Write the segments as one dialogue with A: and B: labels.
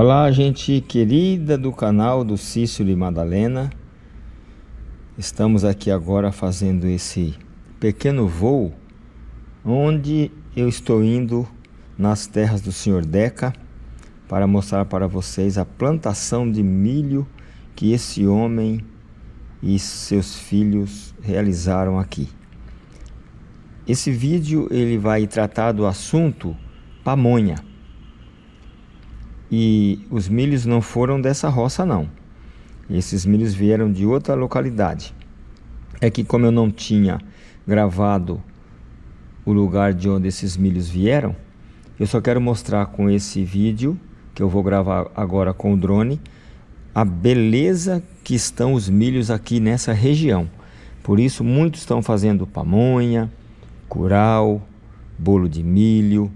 A: Olá, gente querida do canal do Cícero e Madalena. Estamos aqui agora fazendo esse pequeno voo onde eu estou indo nas terras do Senhor Deca para mostrar para vocês a plantação de milho que esse homem e seus filhos realizaram aqui. Esse vídeo ele vai tratar do assunto pamonha e os milhos não foram dessa roça não. Esses milhos vieram de outra localidade. É que como eu não tinha gravado o lugar de onde esses milhos vieram, eu só quero mostrar com esse vídeo, que eu vou gravar agora com o drone, a beleza que estão os milhos aqui nessa região. Por isso muitos estão fazendo pamonha, curau, bolo de milho,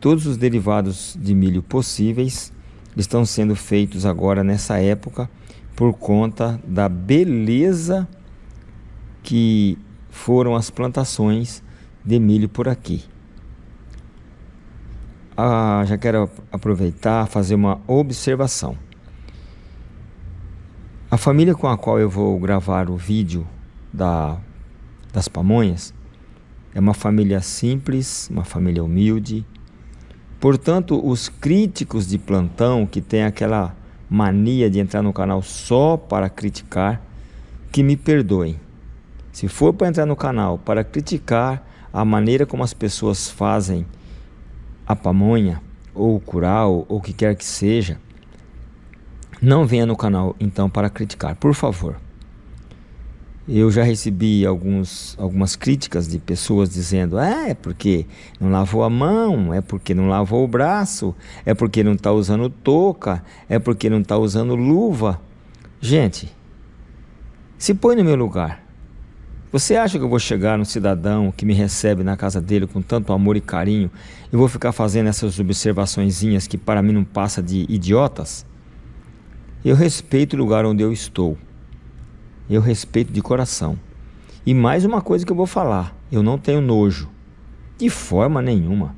A: Todos os derivados de milho possíveis estão sendo feitos agora nessa época por conta da beleza que foram as plantações de milho por aqui. Ah, já quero aproveitar fazer uma observação. A família com a qual eu vou gravar o vídeo da, das pamonhas é uma família simples, uma família humilde, Portanto, os críticos de plantão que têm aquela mania de entrar no canal só para criticar, que me perdoem. Se for para entrar no canal para criticar a maneira como as pessoas fazem a pamonha, ou o curau, ou o que quer que seja, não venha no canal então para criticar, por favor. Eu já recebi alguns, algumas críticas de pessoas dizendo ah, é porque não lavou a mão, é porque não lavou o braço, é porque não está usando touca, é porque não está usando luva. Gente, se põe no meu lugar. Você acha que eu vou chegar no cidadão que me recebe na casa dele com tanto amor e carinho e vou ficar fazendo essas observaçõezinhas que para mim não passa de idiotas? Eu respeito o lugar onde eu estou eu respeito de coração. E mais uma coisa que eu vou falar, eu não tenho nojo, de forma nenhuma.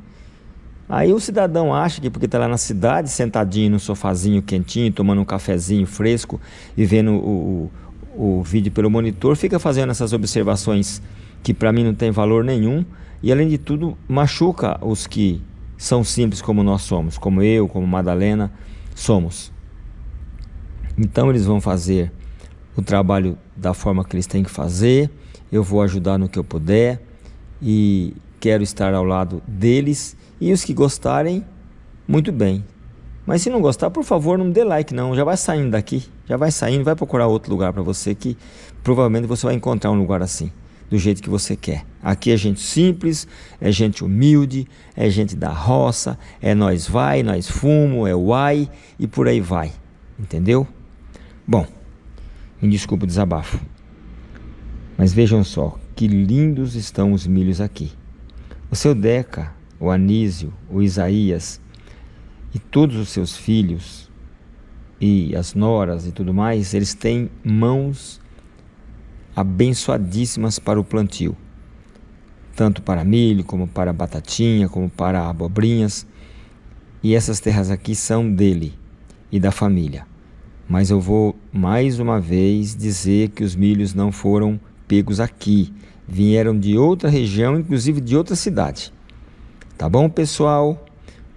A: Aí o cidadão acha que porque está lá na cidade, sentadinho no sofazinho quentinho, tomando um cafezinho fresco e vendo o, o, o vídeo pelo monitor, fica fazendo essas observações que para mim não tem valor nenhum e além de tudo machuca os que são simples como nós somos, como eu, como Madalena somos. Então eles vão fazer o trabalho da forma que eles têm que fazer, eu vou ajudar no que eu puder e quero estar ao lado deles e os que gostarem, muito bem. Mas se não gostar, por favor, não dê like não, já vai saindo daqui, já vai saindo, vai procurar outro lugar para você que provavelmente você vai encontrar um lugar assim, do jeito que você quer. Aqui é gente simples, é gente humilde, é gente da roça, é nós vai, nós fumo, é uai e por aí vai, entendeu? Bom, me desculpe o desabafo. Mas vejam só, que lindos estão os milhos aqui. O seu Deca, o Anísio, o Isaías e todos os seus filhos e as noras e tudo mais, eles têm mãos abençoadíssimas para o plantio. Tanto para milho, como para batatinha, como para abobrinhas. E essas terras aqui são dele e da família. Mas eu vou mais uma vez dizer que os milhos não foram pegos aqui, vieram de outra região, inclusive de outra cidade. Tá bom, pessoal?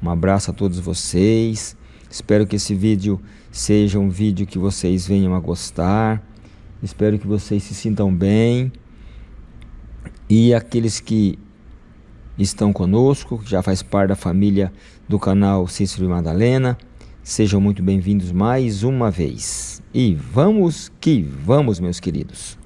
A: Um abraço a todos vocês. Espero que esse vídeo seja um vídeo que vocês venham a gostar. Espero que vocês se sintam bem. E aqueles que estão conosco, que já faz parte da família do canal Cícero e Madalena, Sejam muito bem-vindos mais uma vez. E vamos que vamos, meus queridos.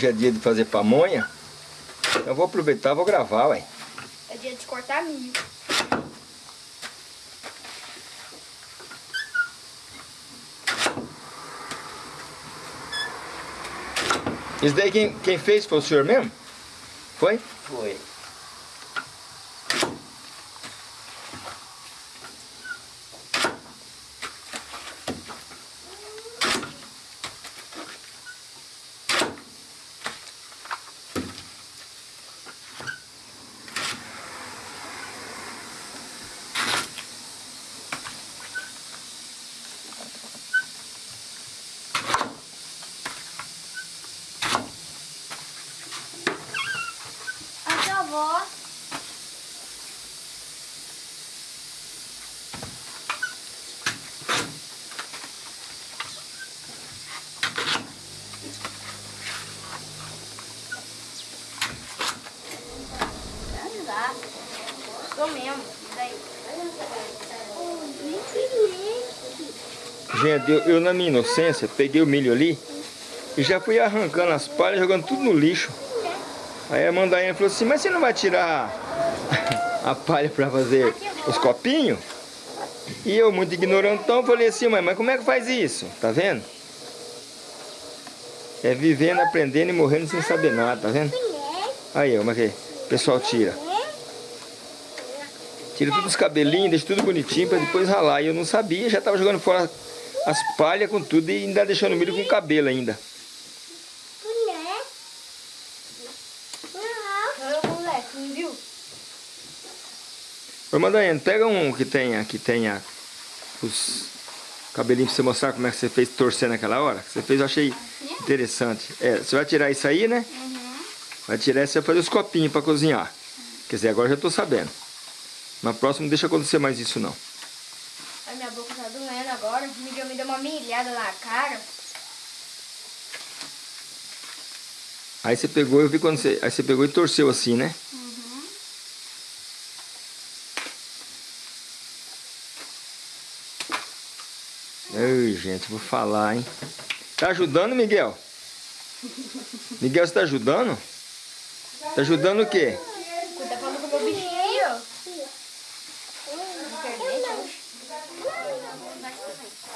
A: Hoje é dia de fazer pamonha. Eu vou aproveitar e vou gravar, ué.
B: É dia de cortar milho.
A: Isso daí quem, quem fez foi o senhor mesmo? Foi?
C: Foi.
B: A sua avó. Não dá. Tô mesmo. Daí.
A: Eu, na minha inocência peguei o milho ali e já fui arrancando as palhas, jogando tudo no lixo. Aí a Mandainha falou assim, mas você não vai tirar a palha para fazer os copinhos? E eu, muito ignorantão, falei assim, mãe, mas como é que faz isso? Tá vendo? É vivendo, aprendendo e morrendo sem saber nada, tá vendo? Aí, como é que o pessoal tira. Tira todos os cabelinhos, deixa tudo bonitinho pra depois ralar. E eu não sabia, já tava jogando fora as palhas com tudo e ainda deixando o milho com cabelo ainda.
B: Ô,
A: Mandainha, pega um que tenha, que tenha os cabelinhos pra você mostrar como é que você fez torcer naquela hora. Que você fez, eu achei interessante. É, você vai tirar isso aí, né? Vai tirar isso e vai fazer os copinhos pra cozinhar. Quer dizer, agora já tô sabendo. Na próxima não deixa acontecer mais isso não.
B: Ai, minha boca agora. O Miguel me deu uma milhada na cara.
A: Aí você pegou, eu vi quando você. Aí você pegou e torceu assim, né? Ai, gente, vou falar, hein? Tá ajudando, Miguel? Miguel, você tá ajudando? Tá ajudando o quê?
B: Cuida pra não comer o bichinho.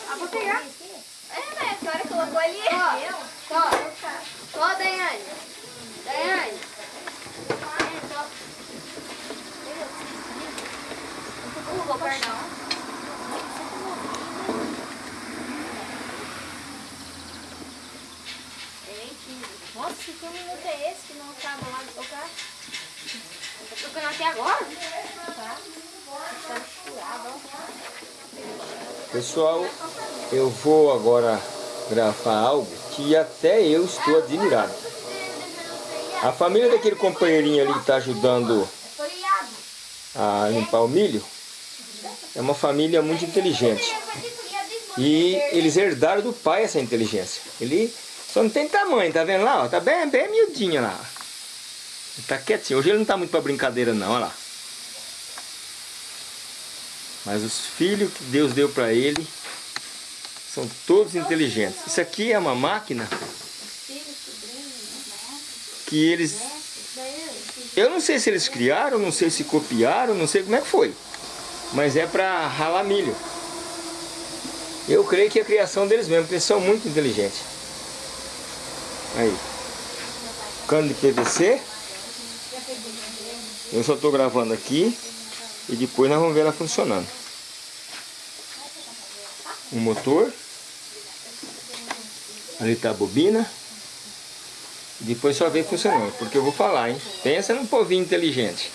B: Ah, vou pegar. É, mas a senhora colocou ali. Ó, ó, ó, Daiane. Daiane. Vou perdão. Nossa, que minuto é esse que não acaba lá de tocar? Tá tocando até agora? Tá. Tá misturado, ó.
A: Pessoal, eu vou agora gravar algo que até eu estou admirado. A família daquele companheirinho ali que está ajudando a limpar o milho é uma família muito inteligente. E eles herdaram do pai essa inteligência. Ele só não tem tamanho, tá vendo lá? Tá bem, bem miudinho lá. Ele tá quietinho. Hoje ele não tá muito pra brincadeira não, olha lá. Mas os filhos que Deus deu pra ele são todos inteligentes. Isso aqui é uma máquina que eles... Eu não sei se eles criaram, não sei se copiaram, não sei como é que foi. Mas é pra ralar milho. Eu creio que é a criação deles mesmo, porque eles são muito inteligentes. Aí. Cano de PVC. Eu só estou gravando aqui. E depois nós vamos ver ela funcionando. O motor. Ali está a bobina. E depois só ver funcionando. Porque eu vou falar, hein? Pensa num povinho inteligente.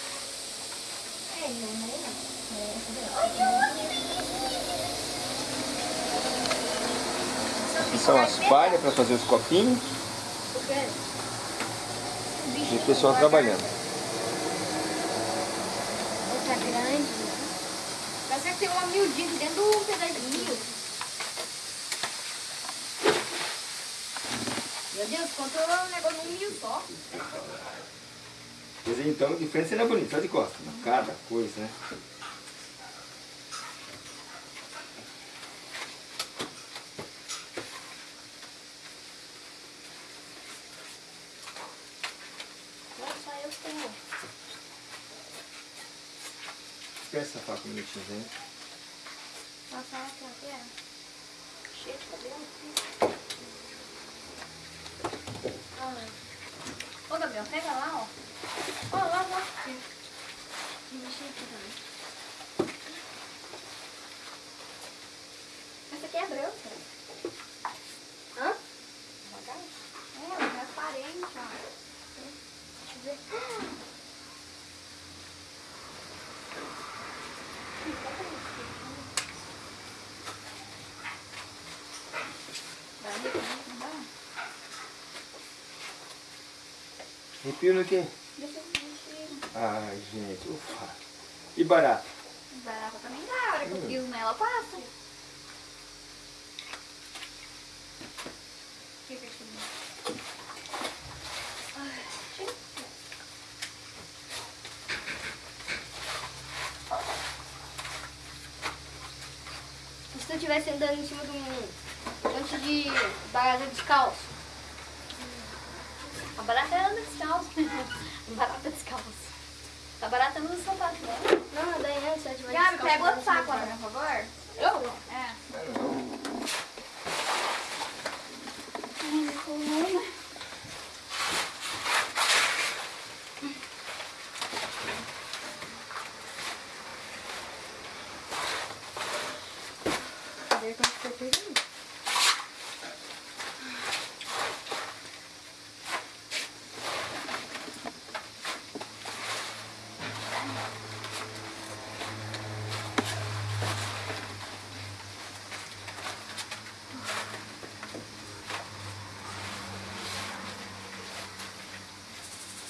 A: Aqui são as palhas para fazer os copinhos. E o pessoal trabalhando.
B: Outra grande. Parece que tem uma miudinha dentro do pedacinho. Meu Deus, contou um negócio num mil só.
A: Dizer, então, a diferença não é bonita, só de costa. Cada coisa, né?
B: Senhor.
A: Espera essa faca um minutinho, hein?
B: Nossa, aqui, aqui é. Cheio de cabelo. Ai. Ô, Gabriel, pega lá, ó. Ó, lá, lá. Aqui. E deixa aqui também. Essa aqui é branca. Hã? É, ela é aparente, ó. Deixa eu ver. Dá, dá, dá.
A: Arrepio no quê?
B: Deixa.
A: Ai, gente, ufa. E barato?
B: Barata também dá, a hora que eu piso nela passa. Fica aqui. Se tu estivesse andando em cima de um monte de barata descalço. Barata anda descalço. barata descalço. A barata usa sapato, né? Não, daí é, eu tiver Gabi, pega outro saco lá, por favor. Eu?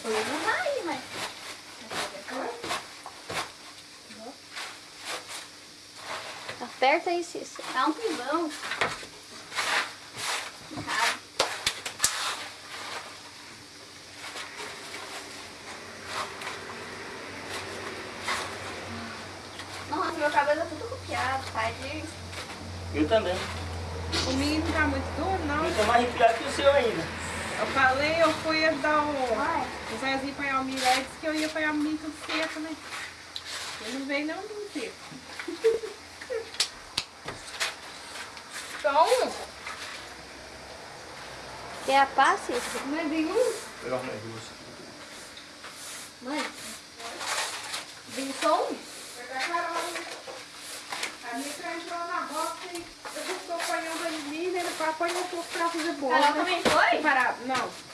B: Não vai, mas... Aperta aí, Cícero. Dá um pivão. Nossa, meu cabelo é tudo copiado, tá? De...
A: Eu também.
C: O menino tá muito duro, não.
A: Eu tô mais arrepiado que o seu ainda.
C: Eu falei, eu fui dar o,
B: Vai.
C: O Zezinho apanhar o milé, disse que eu ia apanhar o milho tudo seco, né? Ele não veio não, milho seco. Então,
B: Quer a
C: mas vem um,
A: Melhor mais duas.
B: Mãe,
C: vem só um. Pegar a Carol. A minha entrou na roça e eu estou apanhando a milho, ele apanhou um pouco pra fazer bolo.
B: Carol
C: né?
B: também foi?
C: Parar. Não.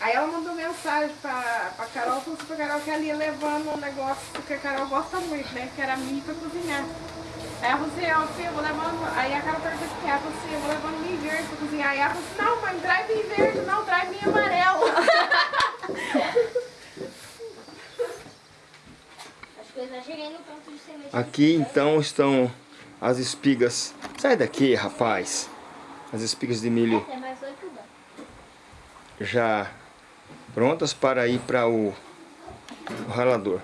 C: Aí ela mandou mensagem pra, pra Carol, falou assim pra Carol que ela ia levando um negócio que a Carol gosta muito, né? Que era milho pra cozinhar. Aí ela falou assim, ó, filha, eu vou levando. Aí a Carol perguntou que é, ela falou assim, eu vou levando milho verde pra cozinhar. Aí ela falou assim, não, mãe, traz milho verde, não, traz milho amarelo.
B: Acho que eu exagerei no ponto de semente.
A: Aqui então estão as espigas. Sai daqui, rapaz. As espigas de milho
B: É mais oito dá.
A: já prontas para ir para o, o ralador.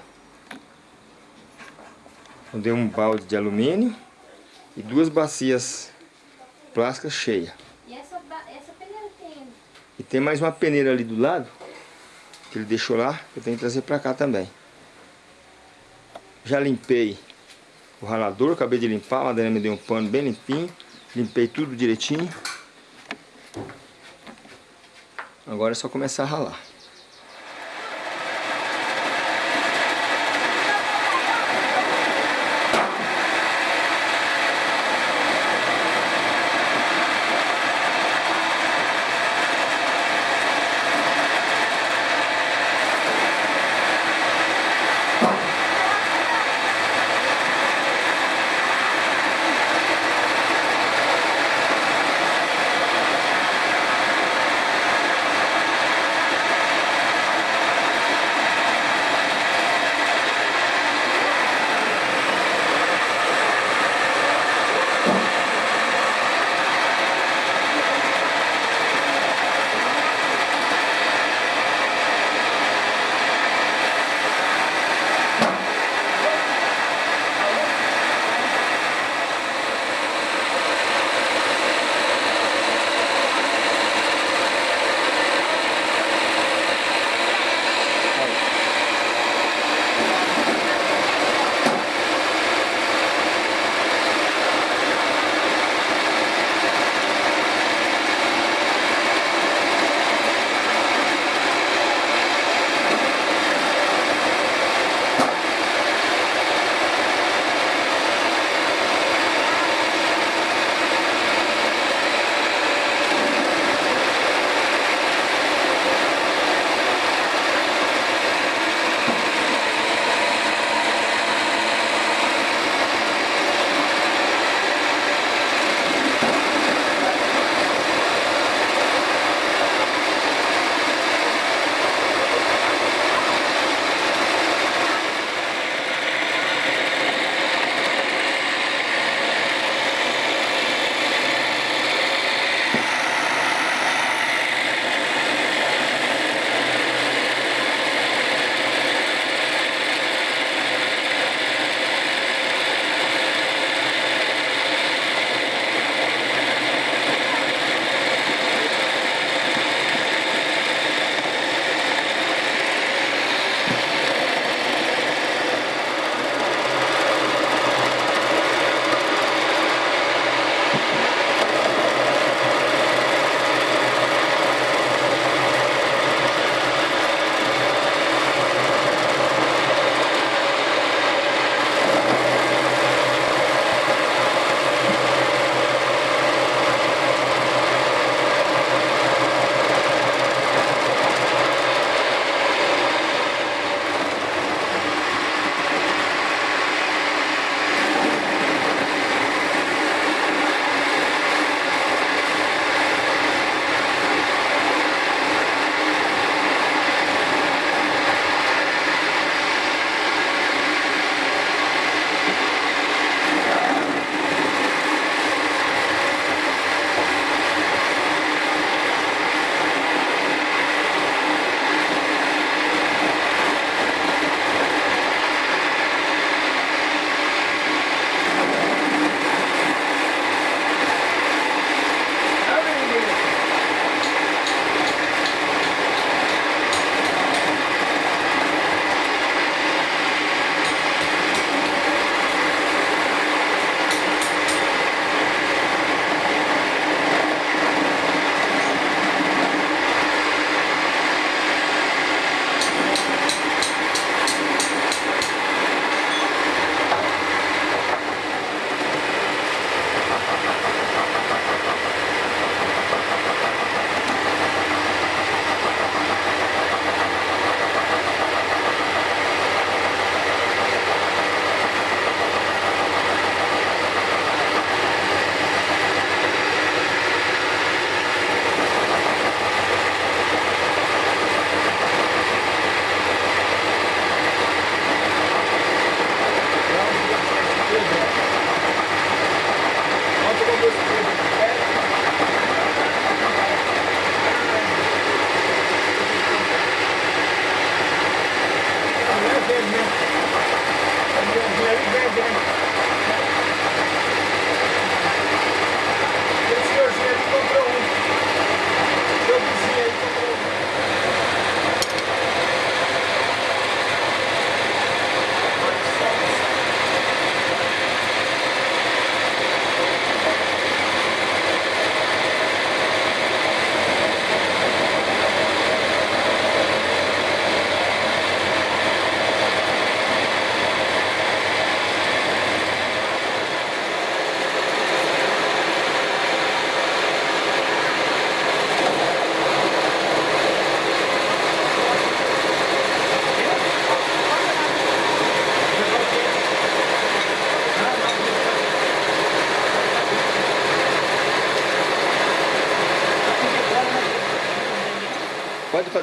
A: Eu dei um balde de alumínio e duas bacias plásticas cheias.
B: E essa, essa peneira tem...
A: E tem mais uma peneira ali do lado, que ele deixou lá, que eu tenho que trazer para cá também. Já limpei o ralador, acabei de limpar, a Madalena me deu um pano bem limpinho. Limpei tudo direitinho. Agora é só começar a ralar.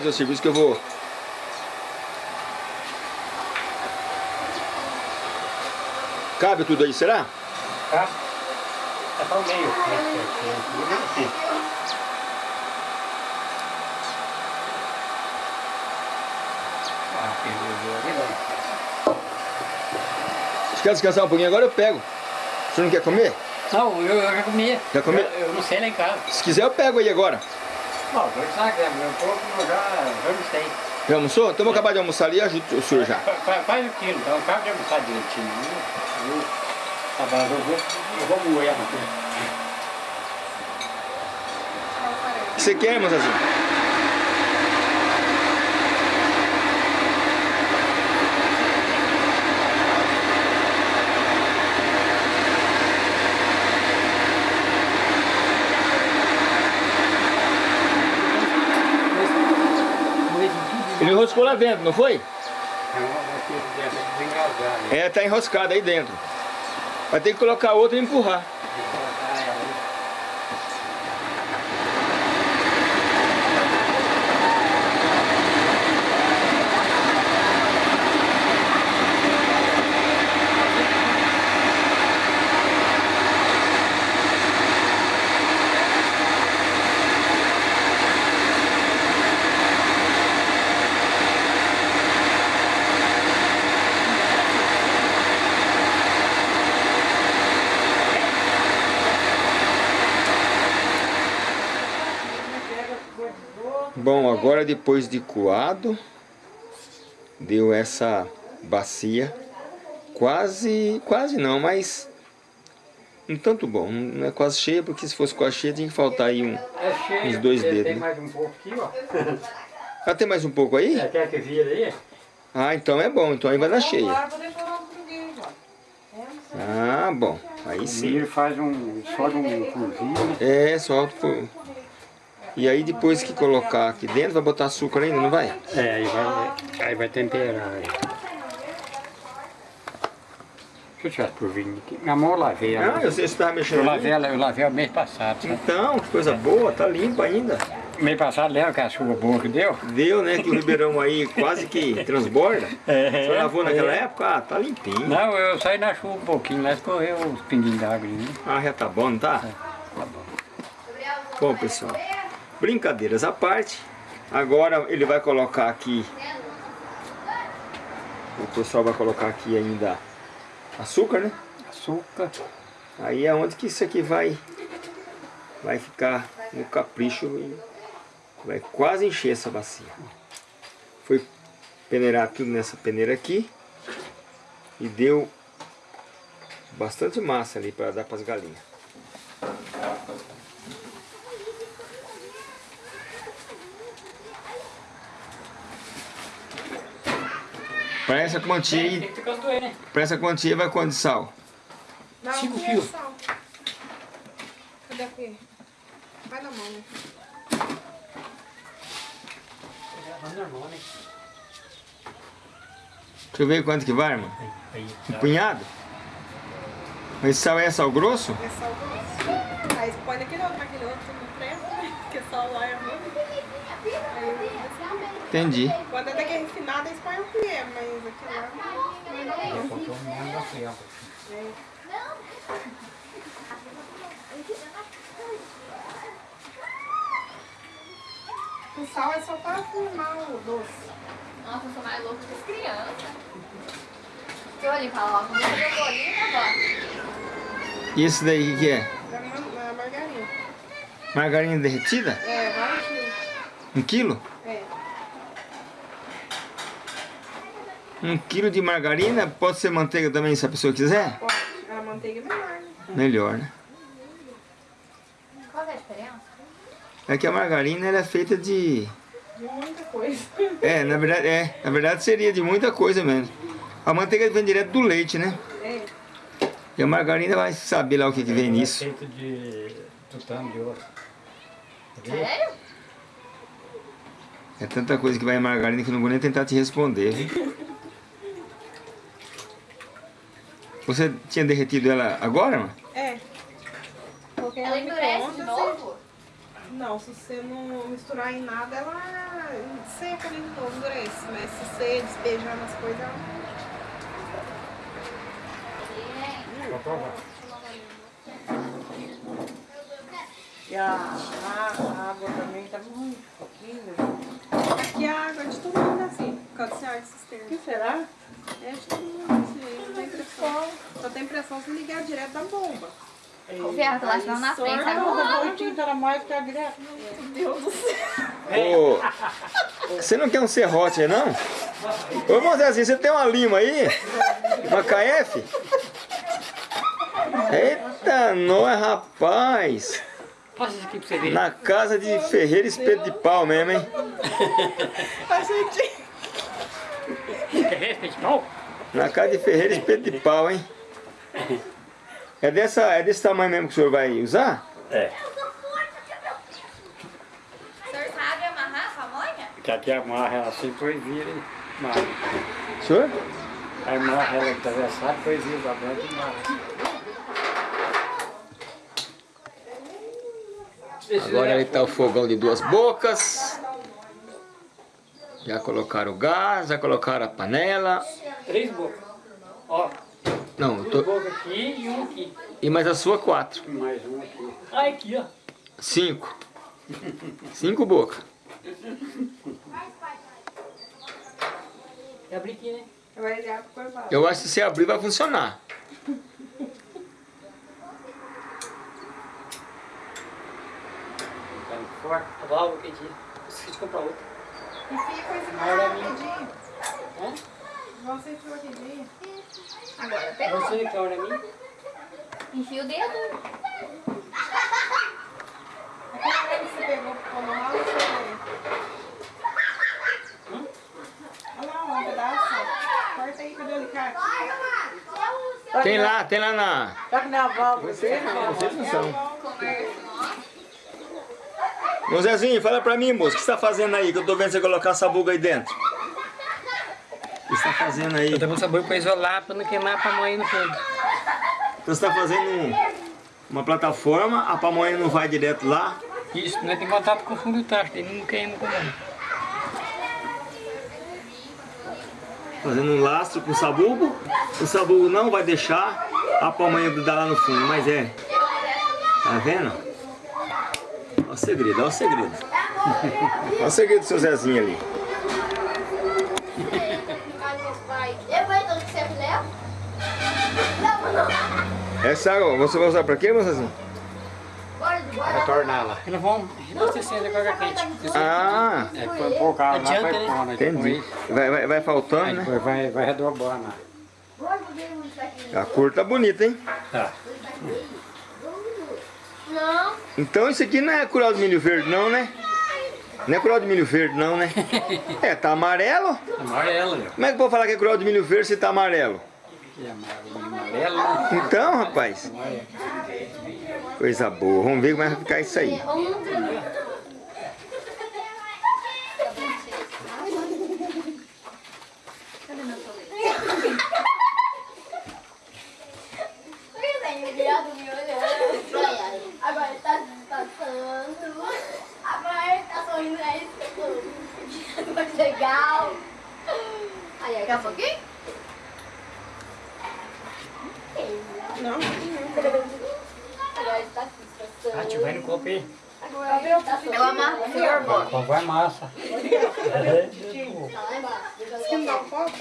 A: Fazer o serviço que eu vou... Cabe tudo aí, será?
D: Tá? É só o meio. Ah.
A: Se quer descansar um pouquinho agora, eu pego. Senhor não quer comer?
D: Não, eu, eu já comi.
A: Já comi?
D: Eu, eu não sei lá em casa.
A: Se quiser, eu pego aí agora.
D: Não, dois sacos, né? Meu eu já, já.
A: Já almoçou? Então vou acabar de almoçar ali e ajudo o senhor já.
D: Fa- fa- Faz o quilo, então acaba de almoçar direitinho. Eu, eu, tá bom, eu vou, eu vou moer a
A: você quer, moçazinha? Ele enroscou lá dentro, não foi? É, tá enroscado aí dentro. Vai ter que colocar outro e empurrar. Bom, agora depois de coado, deu essa bacia, quase, quase não, mas um tanto bom, não é quase cheia, porque se fosse quase cheia tinha que faltar aí um...
D: É cheio,
A: Uns dois
D: tem,
A: dedos,
D: Tem
A: né?
D: mais um pouco aqui, ó.
A: Ah, tem mais um pouco aí?
D: É, quer que vira aí?
A: Ah, então é bom, então aí vai dar cheia.
C: Ó.
A: Ah, bom, aí sim.
D: Ele faz um, só de um cozinho, né?
A: É, só... por- E aí depois que colocar aqui dentro, vai botar açúcar ainda, não vai?
D: É, aí vai, aí vai temperar. aí. Deixa eu tirar por vinho aqui. Minha mão eu lavei.
A: Ah, eu sei você estava mexendo
D: Eu lavei ela, eu lavei ela mês passado, sabe?
A: Então, que coisa boa, tá limpa ainda.
D: Mês passado, lembra que a chuva boa que deu?
A: Deu, né, que o Ribeirão aí quase que transborda.
D: É,
A: O senhor lavou naquela
D: é.
A: época? Ah, tá limpinho.
D: Não, eu saí na chuva um pouquinho, lá escorreu os pinguinhos d'água né?
A: Ah, já tá bom, não tá?
D: Tá bom.
A: Bom, pessoal, brincadeiras à parte. Agora ele vai colocar aqui... O pessoal vai colocar aqui ainda açúcar, né?
D: Açúcar.
A: Aí é onde que isso aqui vai, vai ficar no capricho e vai quase encher essa bacia. Foi peneirar tudo nessa peneira aqui e deu bastante massa ali para dar para as galinhas. Para essa quantia
D: Tem
A: aí,
D: que ficar doendo, né?
A: para essa quantia vai quanto de sal?
C: Não,
D: Cinco quilos.
C: É. Cadê aqui? Vai na mão, né?
D: normal, né?
A: Deixa eu ver quanto que vai, irmão. Um punhado? Mas sal é sal grosso?
C: É sal grosso. Aí põe naquele outro, naquele outro não presta, né? Porque sal lá é ruim. Eu
A: Entendi.
C: Quando é daquele refinado, eles põem o colher, mas aqui lá não.
D: Botou um monte de frião.
C: O sal é só para firmar o doce.
B: Nossa, eu sou mais louca que as crianças. Deixa eu limpar logo. Vou fazer o bolinho, vó.
A: E esse daí o que, que é?
C: Da da margarina.
A: Margarina derretida?
C: É, vai um quilo.
A: Um quilo?
C: É.
A: Um quilo de margarina, pode ser manteiga também se a pessoa quiser?
C: Pode. A manteiga é melhor, né?
A: Melhor, né?
B: Qual é a diferença?
A: É que a margarina ela é feita de...
C: De muita coisa.
A: É, na verdade, é, na verdade seria de muita coisa mesmo. A manteiga vem direto do leite, né?
C: É.
A: E a margarina vai saber lá o que, que vem nisso.
D: Feito de tutano de ouro.
B: Sério?
A: É tanta coisa que vai em margarina que eu não vou nem tentar te responder. viu? Você tinha derretido ela agora, mano?
C: É. Coloquei
B: Ela endurece de
C: micro-ondas
B: novo?
C: Não, se você não misturar em nada, ela seca ali de novo, endurece. Mas se você despejar nas coisas, ela não...
E: E a, a, a água também tá muito pouquinho.
C: Aqui a água de todo mundo é assim, por causa desse ar de
E: O
C: cisterna.
E: que será?
C: É de todo mundo, assim, aí não tem pressão. Só tem pressão se ligar direto da bomba.
B: O ferro que lá estão na frente
E: o
B: agora.
E: boitinho tá mais que a direto.
A: Ô, você não quer um serrote aí, não? Ô, irmão Zezinho, você tem uma lima aí? Uma KF? Eita, nós, rapaz!
D: Passa isso aqui pra você ver.
A: Na casa de Ferreira Espeto de Pau mesmo, hein?
C: A gente...
A: Na casa de Ferreira Espeto de Pau, hein? É, dessa, é desse tamanho mesmo que o senhor vai usar?
D: É.
B: O senhor sabe amarrar a pamonha?
D: Que aqui amarra ela assim, depois vira e
A: senhor?
D: Aí marra ela atravessada, depois vira pra dentro e marra.
A: Agora ali tá o fogão de duas bocas. Já colocaram o gás, já colocaram a panela.
D: Três bocas. Ó,
A: Não, eu
D: duas
A: tô...
D: bocas aqui e um aqui.
A: e mais a sua quatro.
D: Mais um aqui. Ah, aqui, ó.
A: Cinco. Cinco bocas.
D: Abrir aqui, né?
A: Eu acho que se abrir vai funcionar.
D: Tá forte. A válvula que. Esqueci de comprar outra. Na hora
C: igual
D: minha.
C: rapidinho.
D: Hã?
C: Você enfiou aquele dia.
B: Agora pegou.
D: Você que é a hora minha?
B: Enfia o dedo.
C: Que você pegou pro pão lá, você... Olha lá, um pedaço. Corta aí, o?
A: Tem lá, tem lá na...
E: Tá que nem a válvula.
A: Vocês não são. Ô Zezinho, fala pra mim, moço, o que você tá fazendo aí? Que eu tô vendo você colocar essa buga aí dentro. O que você tá fazendo aí?
D: Eu tô com sabor pra isolar, pra não queimar a pamonha no fundo.
A: Então você tá fazendo um- uma plataforma, a pamonha não vai direto lá.
D: Isso, nós temos contato com o fundo do tacho, ele não queima com nada.
A: Fazendo um lastro com o sabugo. O sabugo não vai deixar a pamonha grudar lá no fundo, mas é. Tá vendo? Olha o segredo, olha o segredo. Olha o segredo do seu Zezinho ali. Essa água, você vai usar pra quê, meu Zezinho?
D: Retorná-la. Eles vão reabastecendo com água quente.
A: Ah,
D: É, põe pôr o carro lá, vai
C: né?
D: pondo.
A: entendi. Vai, vai, vai faltando,
D: Aí
A: né?
D: depois vai, vai
B: tá aqui.
A: A cor tá bonita, hein?
D: Tá.
B: Não.
A: Então isso aqui não é curau de milho verde não, né? Não é curau de milho verde não, né? É, tá amarelo.
D: Amarelo, meu.
A: Como é que eu vou falar que é curau de milho verde se tá amarelo?
D: Que amarelo, amarelo. né?
A: Então, rapaz. Coisa boa. Vamos ver como é que vai ficar isso aí.
B: Agora ele tá passando. Agora ele tá sorrindo, é isso que Muito legal. Aí, daqui a pouquinho?
C: Não,
B: Agora ele tá se
D: Ah, tio, vai no copo aí.
B: Tá. Eu amarro o.
D: Pão vai massa. É,
B: Tá lá embaixo.
C: se não dá um copo.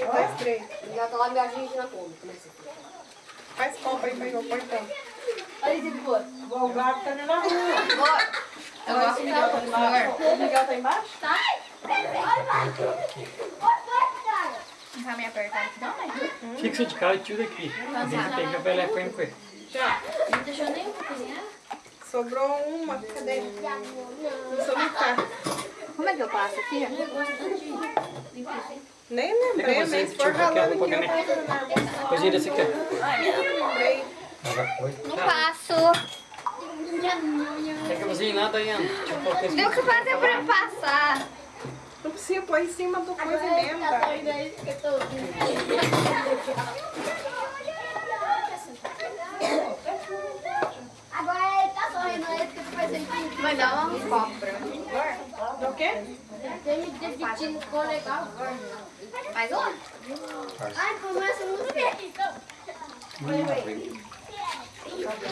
B: Já tá lá embaixo, a gente já come.
C: Faz copo aí pra eu pôr então.
B: Olha boa.
E: O gato tá ali na rua.
B: Bora. Eu gosto de dar pro senhor.
C: O Miguel tá embaixo?
B: Tá? Não vai me apertar aqui não, né?
D: Fixa de cara e tio daqui. A gente tem que apelar com ele.
C: Já.
B: Não deixou nenhum pra cozinhar?
C: Sobrou uma, cadê? Não sobrou tá.
B: Como é que eu passo aqui?
C: Nem lembrei, mas se for ralando aqui, eu fazendo nervoso.
D: Cozinha desse aqui.
C: Nem lembrei.
B: Não passo.
D: Quer que eu cozinhe nada aí, Ana? Deixa eu colocar esse
B: Tem o que fazer pra passar.
C: Precisa pôr em cima do coisa e mesmo, tá?
B: Agora ele tá sorrindo, é isso que eu tô fazendo. Vai dar um copo. Esse tino ficou legal. Mais um? Ai, começa muito bem. Então.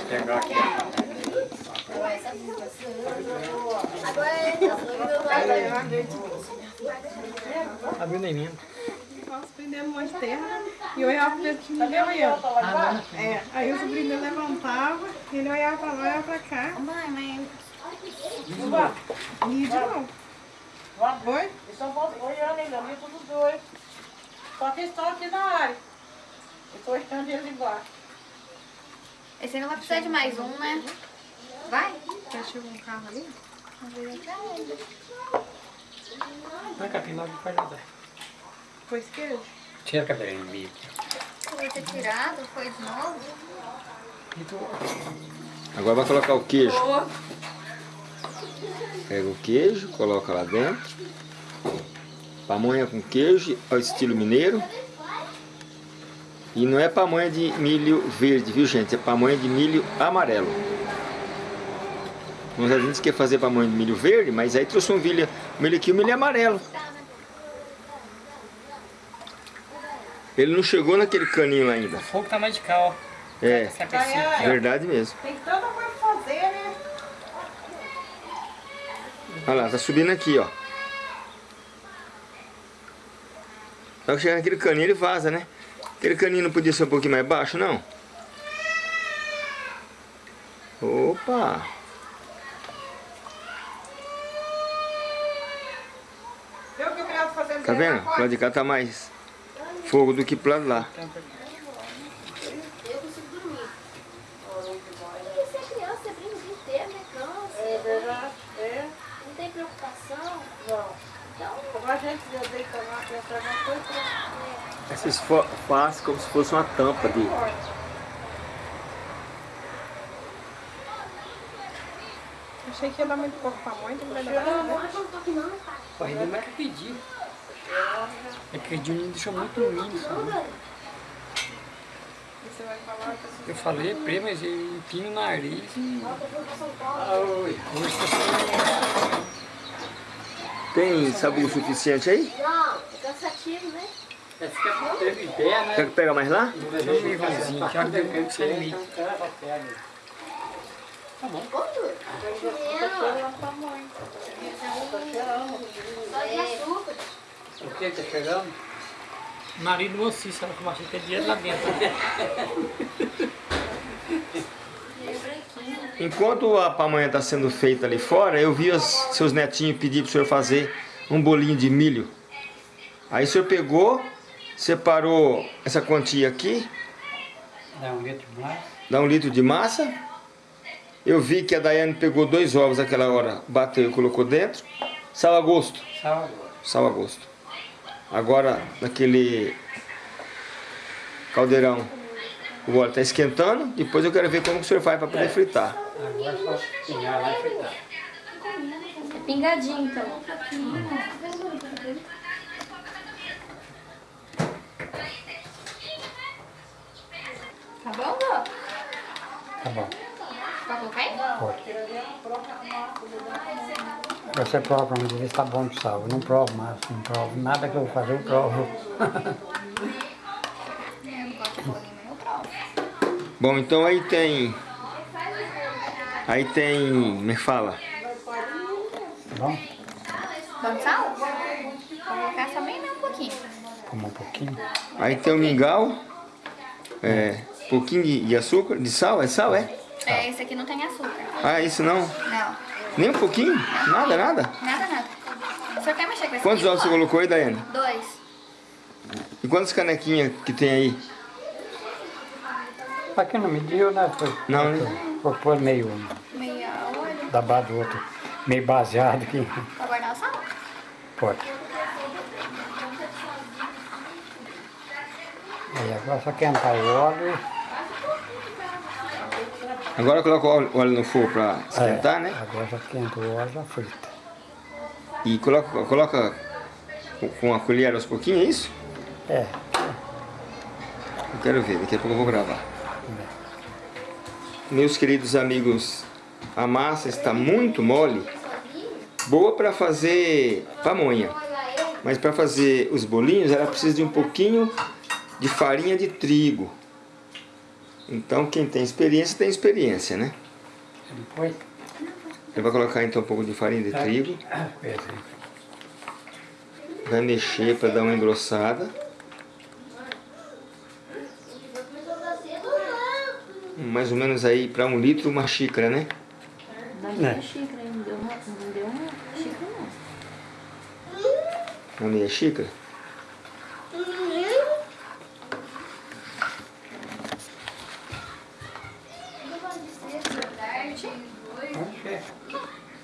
D: Pegar aqui.
B: Agora é
D: Abriu nem mesmo.
C: Nós prendendo um monte de terra e eu olhava pro dedo de ele olhando. É, aí o sobrinho dele levantava, ele olhava pra lá, olhava pra cá.
B: Mãe, mãe.
C: E de novo. Oi?
E: Eles estão olhando ainda, ali todos dois. Só que eles estão aqui na área. Eu estou olhando eles embaixo.
B: Esse aí não vai precisar de mais um, né? Vai?
C: Já chegou um carro ali?
D: Põe a capim logo para ajudar.
C: Foi queijo?
D: Tira a cabelinha do meio.
B: Foi ter tirado, foi de novo.
D: E tu...
A: Agora vai colocar o queijo. Pega o queijo, coloca lá dentro. Pamonha com queijo, ao estilo mineiro. E não é pamonha de milho verde, viu gente? É pamonha de milho amarelo. Nós a gente quer fazer pamonha de milho verde, mas aí trouxe um milho, milho aqui, o milho amarelo. Ele não chegou naquele caninho lá ainda.
D: O fogo tá mais de cá, ó.
A: É,
D: Essa cabecinha.
E: Ai, ai.
A: verdade mesmo.
E: Tem tanta coisa pra fazer, né?
A: Olha lá, tá subindo aqui, ó. Só que chegar naquele caninho ele vaza, né? Aquele caninho não podia ser um pouquinho mais baixo, não? Opa!
E: Viu o que eu queria fazer?
A: Tá vendo? Lado de cá tá mais fogo do que pro lado lá.
B: Eu consigo dormir. Porque você é criança, você brinca o dia inteiro, né? Cansa.
E: É verdade, é.
B: Não tem preocupação.
E: Não.
B: Então,
E: Como a gente já deita lá, pensa na coisa,
A: Esses faz como se fosse uma tampa de...
C: Achei que ia dar muito pouco pra mãe, não vai dar nada. né?
D: Pô, ainda mais que pediu. É que pediu me deixou muito lindo, sabe? Eu falei pra mas ele empina o nariz e... Tá
A: Tem sabor suficiente aí?
B: não, é cansativo, né?
D: É, fica teve pé, né?
A: Quer que pega mais lá?
D: Deu sem.
B: Quanto? Pequeno. Só de açúcar.
D: O que tá chegando? Nariz do mocinho, sabe que eu achei que é dinheiro lá dentro.
A: Enquanto a pamonha está sendo feita ali fora, eu vi os seus netinhos pedir para o senhor fazer um bolinho de milho. Aí o senhor pegou, separou essa quantia aqui,
D: Dá um litro mais.
A: dá um litro de massa. Eu vi que a Daiane pegou dois ovos naquela hora, bateu e colocou dentro. Sal a gosto,
D: Sal agora.
A: sal a gosto. Agora, naquele caldeirão, o óleo está esquentando. Depois eu quero ver como que o senhor faz para poder fritar.
D: Agora é só pingar lá e fritar.
B: É pingadinho, então. Tá bom, Dô?
D: Tá bom.
B: Pode colocar aí?
D: Você prova pra mim, ver se tá bom de sal. Eu não provo mais, não provo. Nada que eu vou fazer, eu provo.
B: De.
A: Bom, então aí tem... Aí tem... Me fala.
D: Tá bom?
B: Vamos sal? Vou colocar só bem um pouquinho.
D: Como um pouquinho.
A: Aí tem o mingau. É... Pouquinho de, de açúcar, de sal, é sal, é?
B: É, esse aqui não tem açúcar.
A: Ah, isso não?
B: Não,
A: Nem um pouquinho? Nada, nada?
B: nada, nada. Senhor quer mexer com esse
A: Quantos ovos você colocou aí, Daiane?
B: Dois.
A: E quantas canequinhas que tem aí?
D: Aqui não mediu, né? Foi,
A: Não, né?
D: Vou pôr meio
B: Meia
D: da base do outro. Meio baseado aqui.
B: Pra guardar o sal?
D: Pode. Aí agora só quentar o óleo.
A: Agora coloca o óleo- no fogo pra esquentar,
D: É,
A: né?
D: Agora já quenta o óleo, já frita.
A: E coloca, coloca com- a colher aos pouquinhos, é isso?
D: É,
A: Eu quero ver, daqui a pouco eu vou gravar. Meus queridos amigos, a massa está muito mole. Boa para fazer pamonha. Mas para fazer os bolinhos, ela precisa de um pouquinho de farinha de trigo. Então, quem tem experiência, tem experiência, né?
D: Depois.
A: Ele vai colocar então um pouco de farinha de trigo. Vai mexer para dar uma engrossada. Mais ou menos aí para um litro uma xícara, né?
B: Xícara, aí, não deu uma, não deu uma xícara não.
A: Uma meia xícara.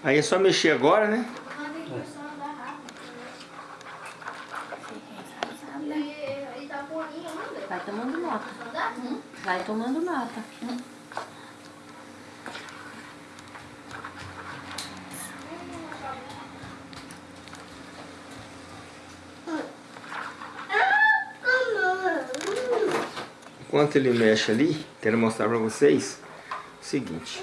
A: Aí é só mexer agora, né?
B: Vai tomando nota. Vai tomando nota.
A: Enquanto ele mexe ali, quero mostrar para vocês o seguinte.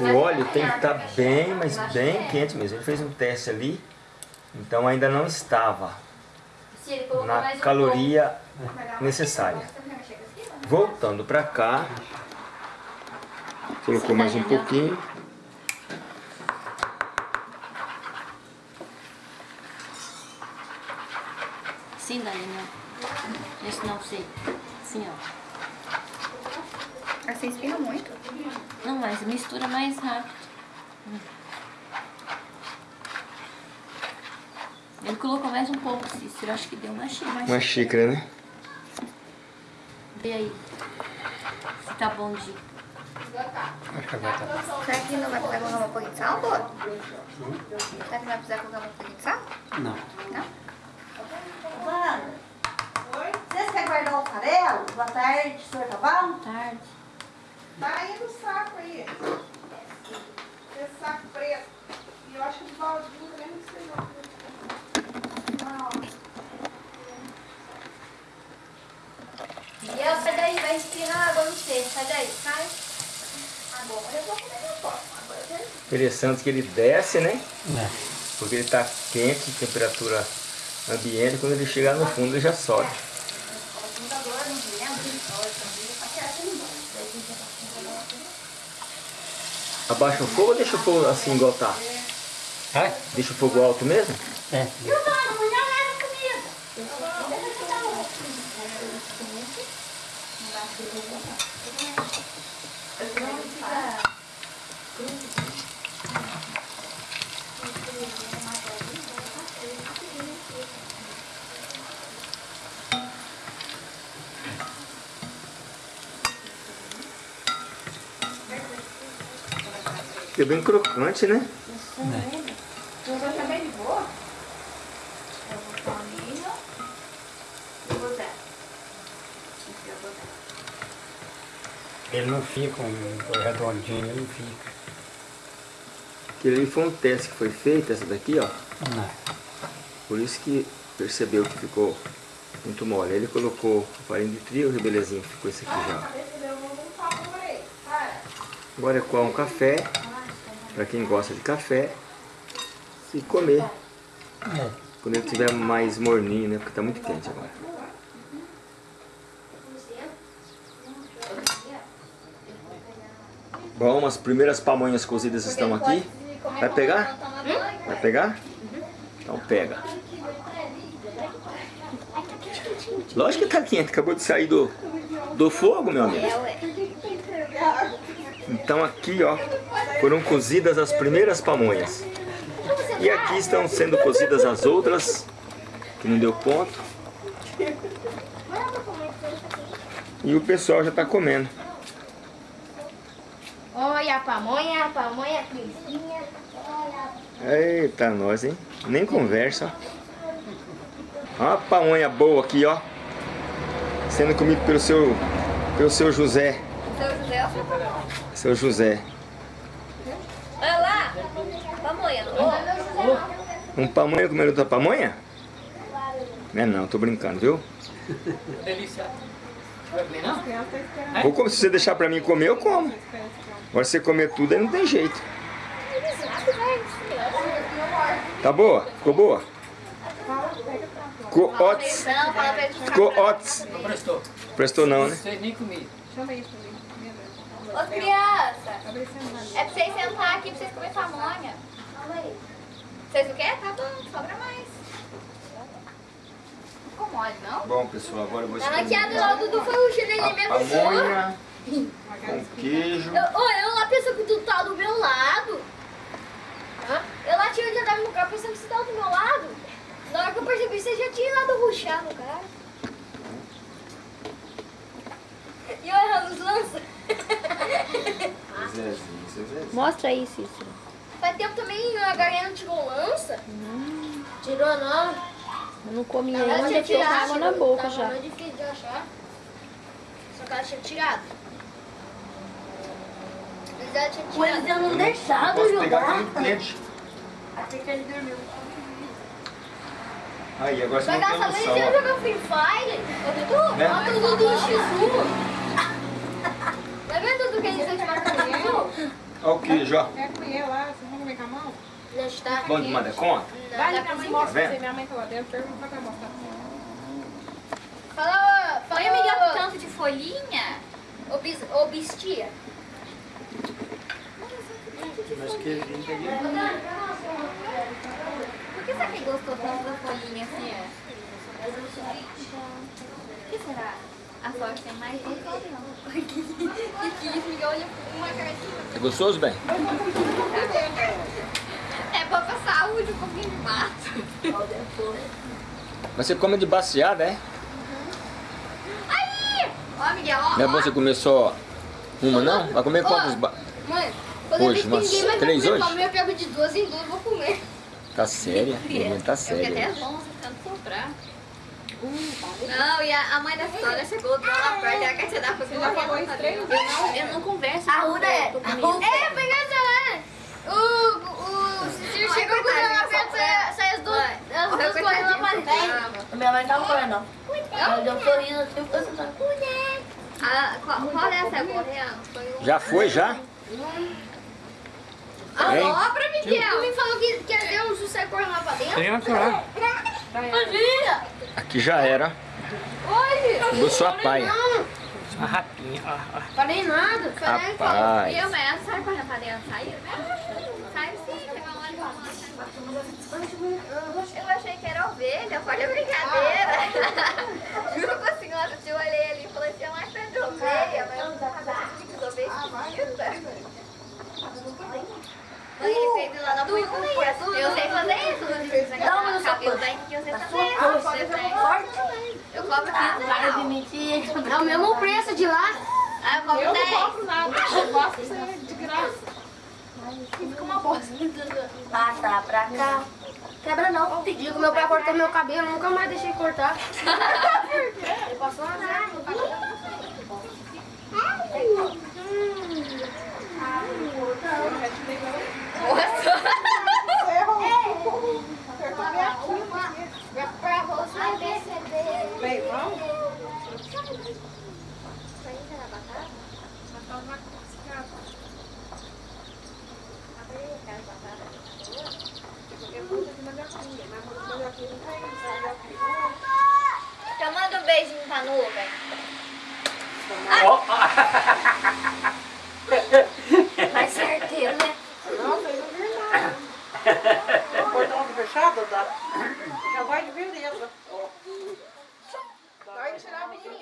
A: O óleo tem que estar bem, mas bem quente mesmo. Ele fez um teste ali, então ainda não estava na caloria necessária. Voltando para cá, colocou mais um pouquinho.
B: Sim, Daniel. Esse não sei. Assim, ó.
C: Assim espirra muito.
B: Não, mas mistura mais rápido. Ele colocou mais um pouco, Cícero. Acho que deu uma xícara.
A: Uma né?
B: Vê aí. Se tá bom de...
D: Acho que agora tá.
C: Será que não vai precisar colocar um pouquinho de sal, Dora? Será que vai precisar colocar um pouquinho de sal?
D: Não.
C: Não?
E: Vana, vocês querem guardar o farelo? Boa tarde, senhor tá bom?
B: Tarde.
C: Tá aí no saco aí. Esse saco preto. E eu acho que os baldinhos também não sei
B: E eu, sai daí, vai espirrar água no cesto. Sai daí, sai.
C: Agora eu vou comer meu quero...
A: Interessante que ele desce, né?
D: É.
A: Porque ele está quente, temperatura ambiente, quando ele chegar no fundo ele já sobe. Abaixa o fogo ou deixa o fogo assim igual tá?
D: Vai?
A: Deixa o fogo alto mesmo?
D: É.
A: Fica bem crocante, né?
C: Tá bem de boa? Eu vou pôr milho. E você?
D: Ele não fica um redondinho, ele não fica.
A: Aquele ali foi um teste que foi feito, essa daqui, ó.
D: Não.
A: Por isso que percebeu que ficou muito mole. Ele colocou farinha de trigo e belezinha, ficou esse aqui já. Agora é coar um café, para quem gosta de café, e comer.
D: É.
A: Quando ele estiver mais morninho, né? Porque tá muito quente agora. Bom, as primeiras pamonhas cozidas estão aqui. Vai pegar? Vai pegar? Então pega. Lógico que tá quente, acabou de sair do, do fogo, meu amigo. Então aqui, ó, foram cozidas as primeiras pamonhas. E aqui estão sendo cozidas as outras, que não deu ponto. E o pessoal já está comendo.
B: Olha a pamonha, a pamonha fresquinha.
A: Eita, nós, hein? Nem conversa. Ó a pamonha boa aqui, ó. Sendo comido pelo seu, pelo seu José.
B: Seu José, o seu pamonha.
A: Seu José.
B: Olha lá, pamonha.
A: Um pamonha comendo outra pamonha? Não é não, tô brincando, viu? Vou comer, se você deixar pra mim comer, eu como. Agora se você comer tudo, aí não tem jeito. Tá boa? Ficou boa? Ficou
B: pra ficar
A: Ficou
B: bravo.
A: otis.
D: Não prestou.
A: Prestou não, né?
D: Vocês nem comiam.
C: Chama isso ali. Minha Deus.
B: Ô, criança,
C: Tá
B: é pra vocês sentar aqui pra vocês comerem pamonha. Vocês não querem? Tá bom, sobra mais. Não incomode, não?
A: Bom, pessoal, agora eu vou
B: Ela aqui, a do Dudu foi o chinelo
A: a
B: minha pessoa.
A: pamonha com queijo.
B: Eu, ô, eu lá pensando que tu tá do meu lado. Hã? Eu lá tinha já tava no carro pensando que você tava do meu lado. Na hora que eu percebi, você já tinha ido ruxar no cara. E eu errando os
A: Zezinho.
F: Mostra aí, Cícero.
B: Faz tempo também a Galinha não tirou lança. Tirou não.
F: Eu não comi
B: Ela
F: ainda, tô com
B: tirado.
F: água na boca
B: Tava
F: já.
B: muito difícil de achar. Só que ela tinha tirado. Mas ela tinha tirado.
F: não deixava
A: Posso pegar
F: jogar. Achei que ele dormiu.
A: Aí, agora você
B: Mas
A: não
B: ela
A: tem noção.
B: se eu
A: ó.
B: jogar Free Fire. Ô, Dudu,
A: Né?
B: bota o Dudu no X1. Tá vendo, Dudu, que a gente vai te X1?
A: Olha o queijo, ó.
C: Quer comer lá? Vocês comer com a mão?
B: Já está.
A: Bom demais da conta?
B: Não,
C: Vai, minha
B: pra
C: mãe mostra você. Minha mãe tá lá dentro. Pergunta pra mostrar.
B: Fala, fala,
F: Olha, Miguel,
B: Miguel,
F: tanto de folhinha.
B: Ô, bis, ô, bistia.
D: Mas queijinho tá ali.
F: Por que será que gostou tanto da folhinha assim, ó? O que será? A tem mais
B: isso, Miguel olha uma cara de...
A: É gostoso, bem?
B: É bom pra saúde, um pouquinho de mato.
A: Mas você come de baseada, é?
B: Aí! Ó, Miguel, ó.
A: Não é bom você comer só uma, não? Vai comer quantos ba...
B: Mãe,
A: Hoje, umas três hoje?
B: eu pego de duas em duas e vou comer.
A: Tá séria? Mamãe tá
F: Eu
A: séria.
F: até longe, tanto sobrar.
B: Não, e a, a mãe da história chegou do lá perto, ela quer te dar
C: Você já falou isso três
F: Eu não, eu não converso.
B: A
F: com
B: Ruda é. É, essa lá. O, o Cecílio chegou com ela perto, sai- sai as duas, as duas correndo lá pra dentro.
F: Minha mãe tava correndo. Ela deu um sorriso assim, ficou sentando.
B: Qual, é correndo? Foi o...
A: Já foi, já?
B: A
A: Hein?
B: obra, Miguel. Me falou que, que deu um sucesso correndo lá pra dentro.
D: Criança lá.
B: Imagina!
A: Aqui já era.
B: Olha!
A: Vou sua paia.
D: A rapinha. ó, ó.
B: Falei nada. Falei,
A: Rapaz.
B: E eu, mas ela sai correndo pra dentro, saiu? Saiu sim, pegou uma hora Eu achei que era ovelha, foi brincadeira. Juro pra senhora, eu olhei ali e falei assim, é mais perto de ovelha, mas eu não sabia que ovelha Mãe, ele fez lá na punha. Eu sei fazer isso. Não, mas eu sou cabelo daí que eu sei fazer. Você tem. Eu cobro 15
F: Para de
B: É o mesmo preço de lá. Ah, eu
C: Eu não
B: 10.
C: compro nada. Eu gosto de ser de graça.
B: Fica uma bosta.
F: Passa pra cá.
B: Quebra não. Digo, meu pai cortou meu cabelo, nunca mais deixei cortar. Ele passou uma zero no cabelo. Pra você perceber.
C: Bem, vamos?
B: Já manda um beijinho pra nuvem.
D: Ó,
B: Mais certeiro, né?
C: Não, não nada.
E: O portão fechado, tá? Já vai de beleza.
C: Vai tirar a Miguel.